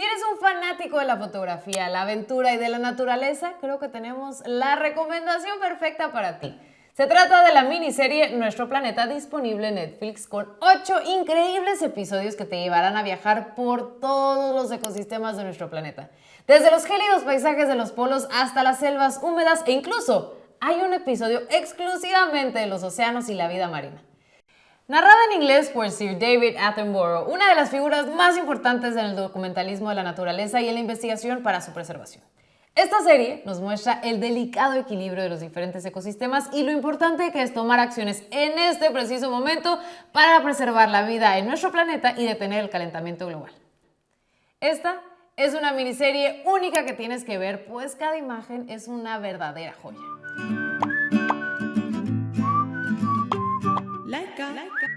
Si eres un fanático de la fotografía, la aventura y de la naturaleza, creo que tenemos la recomendación perfecta para ti. Se trata de la miniserie Nuestro Planeta disponible en Netflix con 8 increíbles episodios que te llevarán a viajar por todos los ecosistemas de nuestro planeta. Desde los gélidos paisajes de los polos hasta las selvas húmedas e incluso hay un episodio exclusivamente de los océanos y la vida marina. Narrada en inglés por Sir David Attenborough, una de las figuras más importantes en el documentalismo de la naturaleza y en la investigación para su preservación. Esta serie nos muestra el delicado equilibrio de los diferentes ecosistemas y lo importante que es tomar acciones en este preciso momento para preservar la vida en nuestro planeta y detener el calentamiento global. Esta es una miniserie única que tienes que ver, pues cada imagen es una verdadera joya. like